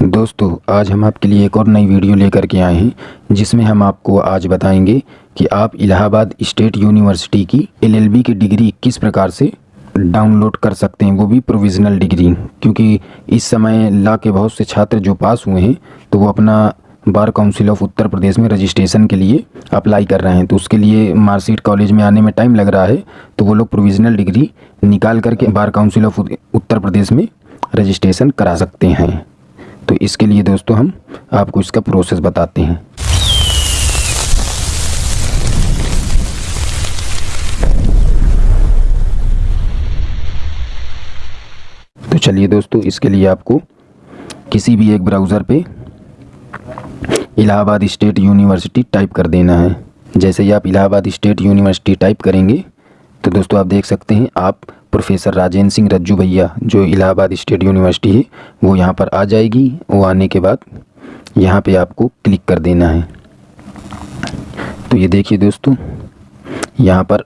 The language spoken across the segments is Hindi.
दोस्तों, आज हम आपके लिए एक और नई वीडियो लेकर के आए हैं, जिसमें हम आपको आज बताएँगे कि आप इलाहाबाद स्टेट यूनिवर्सिटी की एलएलबी की डिग्री किस प्रकार से डाउनलोड कर सकते हैं, वो भी प्रोविज़नल डिग्री। क्योंकि इस समय ला के बहुत से छात्र जो पास हुए हैं तो वो अपना bar council of Uttar Pradesh में रजिस्ट्रेशन के लिए अप्लाई कर रहे हैं। तो उसके लिए मार्कशीट कॉलेज में आने में टाइम लग रहा है तो वो लोग प्रोविज़नल डिग्री निकाल करके bar council of Uttar Pradesh में रजिस्ट्रेशन करा सकते हैं। तो इसके लिए दोस्तों हम आपको इसका प्रोसेस बताते हैं। तो चलिए दोस्तों, इसके लिए आपको किसी भी एक ब्राउज़र पे इलाहाबाद स्टेट यूनिवर्सिटी टाइप कर देना है। जैसे ही आप इलाहाबाद स्टेट यूनिवर्सिटी टाइप करेंगे तो दोस्तों आप देख सकते हैं, आप प्रोफेसर राजेंद्र सिंह रज्जू भैया, जो इलाहाबाद स्टेट यूनिवर्सिटी है, वो यहाँ पर आ जाएगी। वो आने के बाद यहाँ पे आपको क्लिक कर देना है। तो ये देखिए दोस्तों, यहाँ पर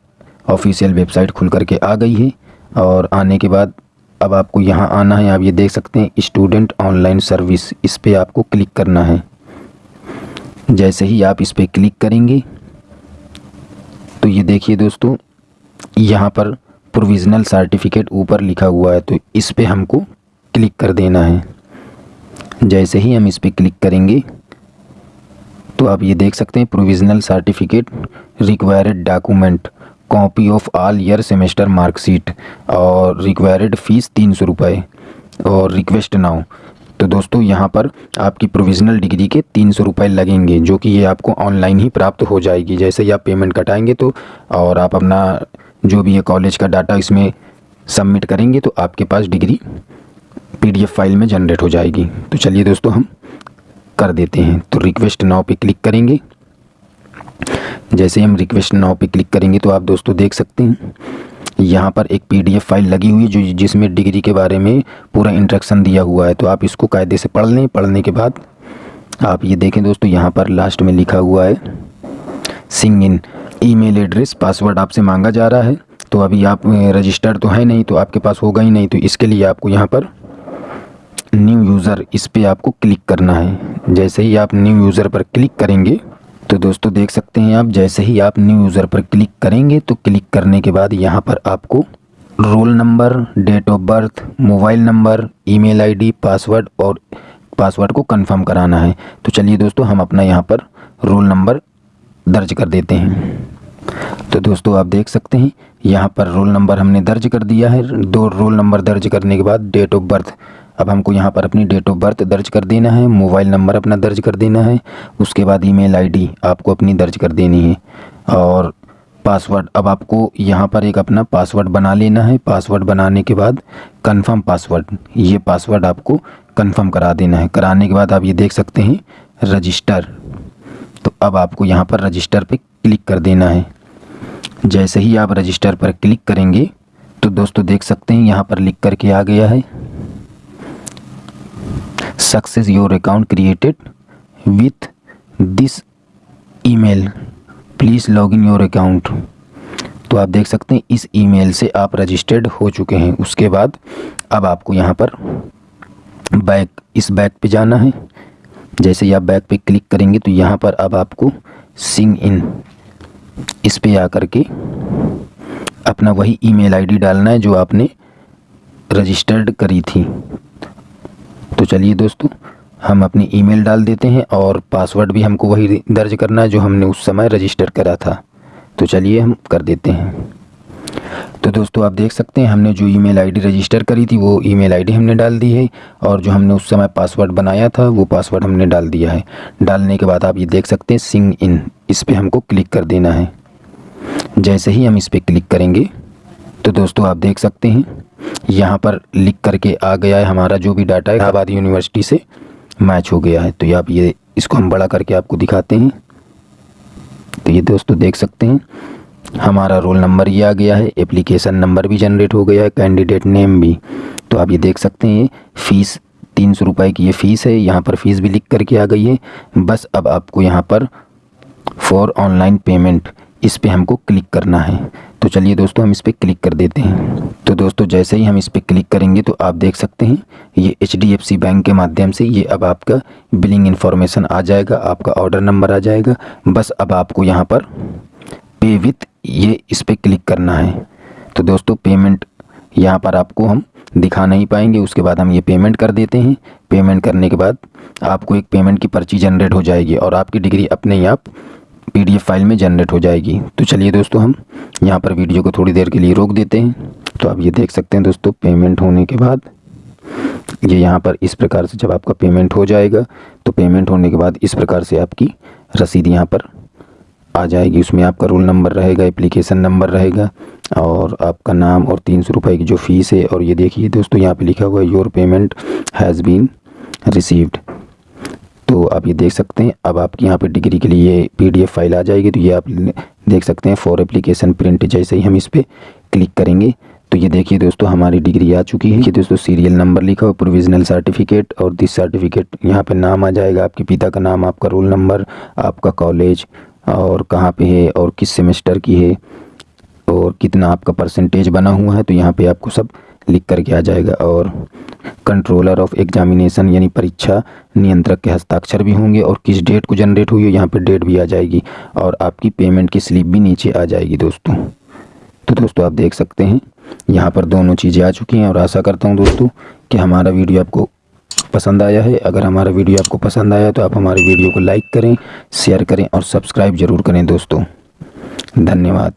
ऑफिशियल वेबसाइट खुल करके आ गई है और आने के बाद अब आपको यहाँ आना है। आप ये देख सकते हैं, स्टूडेंट ऑनलाइन सर्विस, इस पर आपको क्लिक करना है। जैसे ही आप इस पर क्लिक करेंगे तो ये देखिए दोस्तों, यहाँ पर प्रोविज़नल सर्टिफिकेट ऊपर लिखा हुआ है तो इस पर हमको क्लिक कर देना है। जैसे ही हम इस पर क्लिक करेंगे तो आप ये देख सकते हैं provisional certificate required document copy of all year semester marksheet और रिक्वायर्ड फ़ीस तीन सौ रुपये और रिक्वेस्ट नाउ तो दोस्तों, यहाँ पर आपकी प्रोविज़नल डिग्री के तीन सौ रुपये लगेंगे, जो कि ये आपको ऑनलाइन ही प्राप्त हो जाएगी। जैसे ही आप पेमेंट कटाएँगे तो और आप अपना जो भी है कॉलेज का डाटा इसमें सबमिट करेंगे तो आपके पास डिग्री पीडीएफ फ़ाइल में जनरेट हो जाएगी। तो चलिए दोस्तों, हम कर देते हैं। तो रिक्वेस्ट नाव पे क्लिक करेंगे। जैसे हम रिक्वेस्ट नाव पे क्लिक करेंगे तो आप दोस्तों देख सकते हैं, यहाँ पर एक पीडीएफ फ़ाइल लगी हुई जो जिसमें डिग्री के बारे में पूरा इंट्रक्शन दिया हुआ है। तो आप इसको कायदे से पढ़ लें। पढ़ने के बाद आप ये देखें दोस्तों, यहाँ पर लास्ट में लिखा हुआ है सिंग इन ईमेल एड्रेस, पासवर्ड आपसे मांगा जा रहा है तो अभी आप रजिस्टर्ड तो है नहीं तो आपके पास होगा ही नहीं तो इसके लिए आपको यहाँ पर न्यू यूज़र इस पर आपको क्लिक करना है। जैसे ही आप न्यू यूज़र पर क्लिक करेंगे तो दोस्तों देख सकते हैं आप, जैसे ही आप न्यू यूज़र पर क्लिक करेंगे तो क्लिक करने के बाद यहाँ पर आपको roll number date of birth mobile number email ID password और पासवर्ड को कंफर्म कराना है। तो चलिए दोस्तों, हम अपना यहाँ पर रोल नंबर दर्ज कर देते हैं। तो दोस्तों, आप देख सकते हैं, यहाँ पर रोल नंबर हमने दर्ज कर दिया है। दो रोल नंबर दर्ज करने के बाद डेट ऑफ़ बर्थ। अब हमको यहाँ पर अपनी डेट ऑफ़ बर्थ दर्ज कर देना है, मोबाइल नंबर अपना दर्ज कर देना है, उसके बाद ईमेल आईडी आपको अपनी दर्ज कर देनी है। और पासवर्ड, अब आपको यहाँ पर एक अपना पासवर्ड बना लेना है। पासवर्ड बनाने के बाद कंफर्म पासवर्ड, ये पासवर्ड आपको कंफर्म करा देना है। कराने के बाद आप ये देख सकते हैं, रजिस्टर। तो अब आपको यहाँ पर रजिस्टर पर क्लिक कर देना है। जैसे ही आप रजिस्टर पर क्लिक करेंगे तो दोस्तों देख सकते हैं यहाँ पर लिख करके आ गया है। Success your account created with this email please log in your account तो आप देख सकते हैं इस ईमेल से आप रजिस्टर्ड हो चुके हैं। उसके बाद अब आपको यहाँ पर बैक इस बैक पे जाना है। जैसे ही आप बैक पे क्लिक करेंगे तो यहाँ पर अब आपको सिंग इन इस पे आकर के अपना वही ईमेल आईडी डालना है जो आपने रजिस्टर्ड करी थी। तो चलिए दोस्तों, हम अपनी ईमेल डाल देते हैं और पासवर्ड भी हमको वही दर्ज करना है जो हमने उस समय रजिस्टर करा था। तो चलिए हम कर देते हैं। तो दोस्तों आप देख सकते हैं, हमने जो ईमेल आईडी रजिस्टर करी थी, वो ईमेल आईडी हमने डाल दी है और जो हमने उस समय पासवर्ड बनाया था, वो पासवर्ड हमने डाल दिया है। डालने के बाद आप ये देख सकते हैं, सिंग इन, इस पर हमको क्लिक कर देना है। जैसे ही हम इस पर क्लिक करेंगे तो दोस्तों आप देख सकते हैं, यहाँ पर लिख करके आ गया है हमारा जो भी डाटा इलाहाबाद यूनिवर्सिटी से मैच हो गया है। तो आप ये, इसको हम बड़ा करके आपको दिखाते हैं। तो ये दोस्तों देख सकते हैं हमारा रोल नंबर ये आ गया है एप्लीकेशन नंबर भी जनरेट हो गया है कैंडिडेट नेम भी। तो आप ये देख सकते हैं फ़ीस तीन सौ रुपये की ये फ़ीस है, यहाँ पर फ़ीस भी लिख करके आ गई है। बस अब आपको यहाँ पर फॉर ऑनलाइन पेमेंट इस पर हमको क्लिक करना है। तो चलिए दोस्तों, हम इस पर क्लिक कर देते हैं। तो दोस्तों, जैसे ही हम इस पर क्लिक करेंगे तो आप देख सकते हैं, ये HDFC बैंक के माध्यम से ये अब आपका बिलिंग इन्फॉर्मेशन आ जाएगा, आपका ऑर्डर नंबर आ जाएगा। बस अब आपको यहाँ पर पे विथ ये इस पर क्लिक करना है। तो दोस्तों पेमेंट यहाँ पर आपको हम दिखा नहीं पाएँगे। उसके बाद हम ये पेमेंट कर देते हैं। पेमेंट करने के बाद आपको एक पेमेंट की पर्ची जनरेट हो जाएगी और आपकी डिग्री अपने ही आप पीडीएफ फ़ाइल में जनरेट हो जाएगी। तो चलिए दोस्तों, हम यहाँ पर वीडियो को थोड़ी देर के लिए रोक देते हैं। तो आप ये देख सकते हैं दोस्तों पेमेंट होने के बाद ये यहाँ पर इस प्रकार से जब आपका पेमेंट हो जाएगा तो पेमेंट होने के बाद इस प्रकार से आपकी रसीद यहाँ पर आ जाएगी, उसमें आपका रोल नंबर रहेगा एप्लीकेशन नंबर रहेगा और आपका नाम और तीन सौ रुपये की जो फ़ीस है और ये देखिए दोस्तों, यहाँ पे लिखा हुआ है your payment has been received तो आप ये देख सकते हैं, अब आपकी यहाँ पे डिग्री के लिए पीडीएफ फ़ाइल आ जाएगी तो ये आप देख सकते हैं फॉर एप्लीकेशन प्रिंट जैसे ही हम इस पर क्लिक करेंगे तो ये देखिए दोस्तों, हमारी डिग्री आ चुकी है। ये दोस्तों सीरियल नंबर लिखा हुआ प्रोविजनल सर्टिफिकेट और दिस सर्टिफिकेट यहाँ पे नाम आ जाएगा, आपके पिता का नाम, आपका रोल नंबर आपका कॉलेज और कहाँ पे है और किस सेमेस्टर की है और कितना आपका परसेंटेज बना हुआ है तो यहाँ पे आपको सब लिख करके आ जाएगा। और कंट्रोलर ऑफ़ एग्जामिनेशन यानी परीक्षा नियंत्रक के हस्ताक्षर भी होंगे और किस डेट को जनरेट हुई है, यहाँ पे डेट भी आ जाएगी और आपकी पेमेंट की स्लिप भी नीचे आ जाएगी दोस्तों। तो दोस्तों आप देख सकते हैं, यहाँ पर दोनों चीज़ें आ चुकी हैं और आशा करता हूँ दोस्तों कि हमारा वीडियो आपको पसंद आया है, अगर हमारा वीडियो आपको पसंद आया तो आप हमारे वीडियो को लाइक करें, शेयर करें और सब्सक्राइब ज़रूर करें दोस्तों। धन्यवाद।